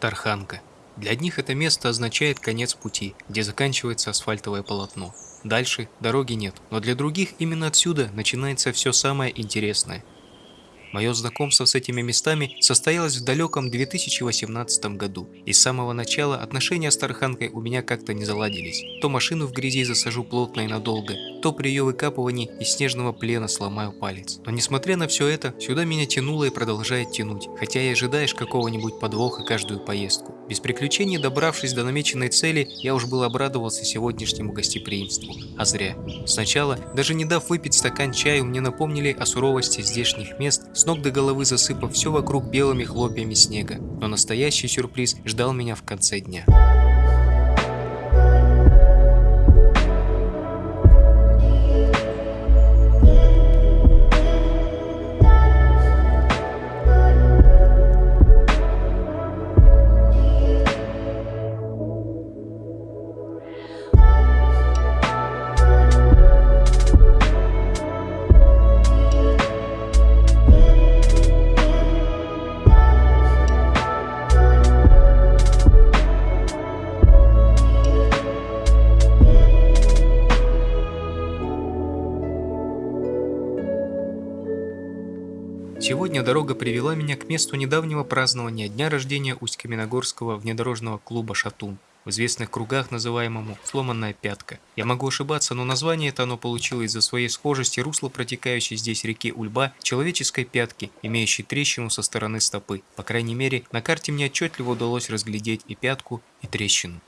Тарханка. Для одних это место означает конец пути, где заканчивается асфальтовое полотно. Дальше дороги нет, но для других именно отсюда начинается все самое интересное. Мое знакомство с этими местами состоялось в далеком 2018 году, и с самого начала отношения с Тарханкой у меня как-то не заладились. То машину в грязи засажу плотно и надолго, то при ее выкапывании из снежного плена сломаю палец. Но несмотря на все это, сюда меня тянуло и продолжает тянуть, хотя и ожидаешь какого-нибудь подвоха каждую поездку. Без приключений добравшись до намеченной цели, я уж был обрадовался сегодняшнему гостеприимству. А зря. Сначала, даже не дав выпить стакан чаю, мне напомнили о суровости здешних мест, с ног до головы засыпав все вокруг белыми хлопьями снега. Но настоящий сюрприз ждал меня в конце дня. Сегодня дорога привела меня к месту недавнего празднования дня рождения Усть-Каменогорского внедорожного клуба «Шатун», в известных кругах называемому «сломанная пятка». Я могу ошибаться, но название это оно получило из-за своей схожести русла протекающей здесь реки Ульба человеческой пятки, имеющей трещину со стороны стопы. По крайней мере, на карте мне отчетливо удалось разглядеть и пятку, и трещину.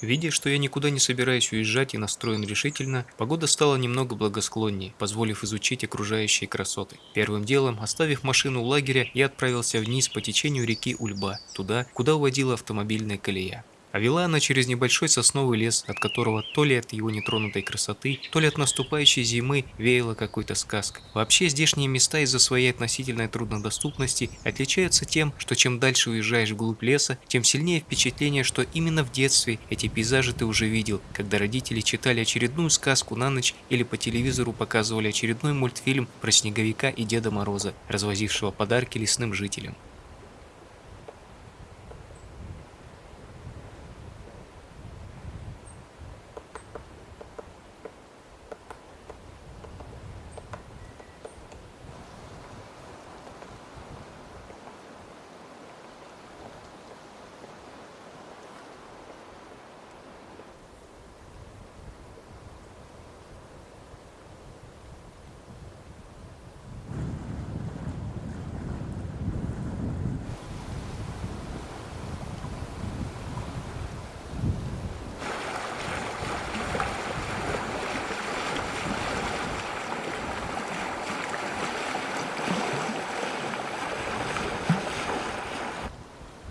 Видя, что я никуда не собираюсь уезжать и настроен решительно, погода стала немного благосклоннее, позволив изучить окружающие красоты. Первым делом, оставив машину у лагеря, я отправился вниз по течению реки Ульба, туда, куда уводила автомобильная колея. А вела она через небольшой сосновый лес, от которого то ли от его нетронутой красоты, то ли от наступающей зимы веяло какой-то сказкой. Вообще здешние места из-за своей относительной труднодоступности отличаются тем, что чем дальше уезжаешь вглубь леса, тем сильнее впечатление, что именно в детстве эти пейзажи ты уже видел, когда родители читали очередную сказку на ночь или по телевизору показывали очередной мультфильм про Снеговика и Деда Мороза, развозившего подарки лесным жителям.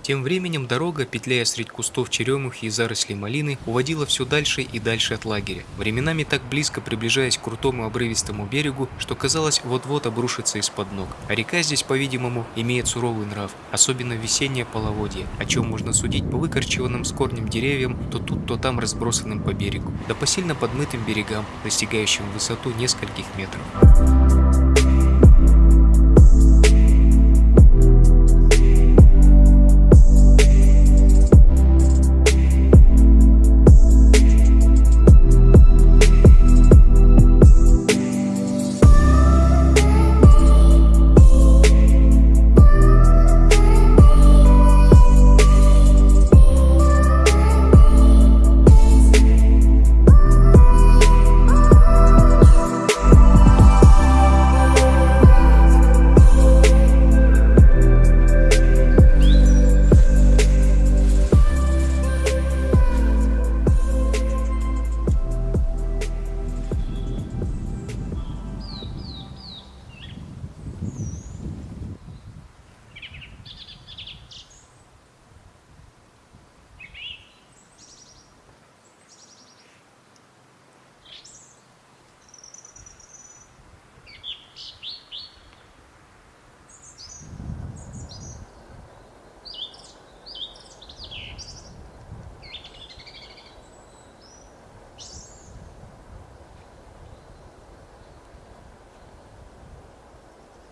Тем временем дорога, петляя средь кустов черемухи и зарослей малины, уводила все дальше и дальше от лагеря, временами так близко приближаясь к крутому обрывистому берегу, что казалось вот-вот обрушится из-под ног. А река здесь, по-видимому, имеет суровый нрав, особенно весеннее половодье, о чем можно судить по выкорчеванным с корнем деревьям, то тут, то там разбросанным по берегу, да по сильно подмытым берегам, достигающим высоту нескольких метров.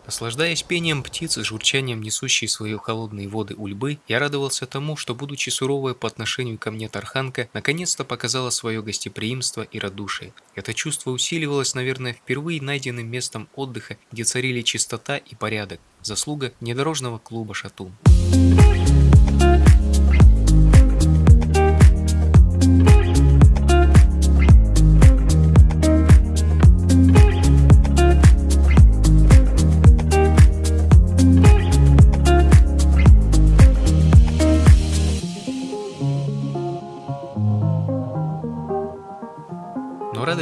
Наслаждаясь пением птиц и журчанием несущей свои холодные воды ульбы, я радовался тому, что, будучи суровой по отношению ко мне Тарханка, наконец-то показала свое гостеприимство и радушие. Это чувство усиливалось, наверное, впервые найденным местом отдыха, где царили чистота и порядок, заслуга недорожного клуба «Шатун».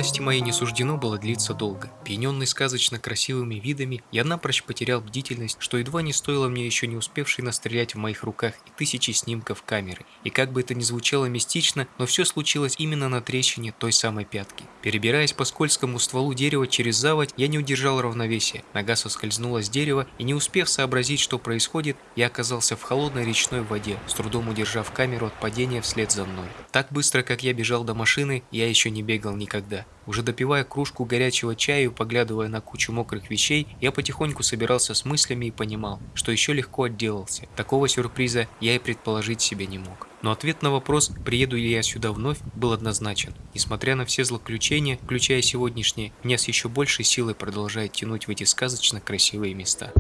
Радости моей не суждено было длиться долго. Пьяненный сказочно красивыми видами, я напрочь потерял бдительность, что едва не стоило мне еще не успевшей настрелять в моих руках и тысячи снимков камеры. И как бы это ни звучало мистично, но все случилось именно на трещине той самой пятки. Перебираясь по скользкому стволу дерева через заводь, я не удержал равновесия. Нога соскользнула с дерева, и не успев сообразить, что происходит, я оказался в холодной речной воде, с трудом удержав камеру от падения вслед за мной. Так быстро, как я бежал до машины, я еще не бегал никогда. Уже допивая кружку горячего чая и поглядывая на кучу мокрых вещей, я потихоньку собирался с мыслями и понимал, что еще легко отделался. Такого сюрприза я и предположить себе не мог. Но ответ на вопрос, приеду ли я сюда вновь, был однозначен. Несмотря на все злоключения, включая сегодняшнее, меня с еще большей силой продолжает тянуть в эти сказочно красивые места.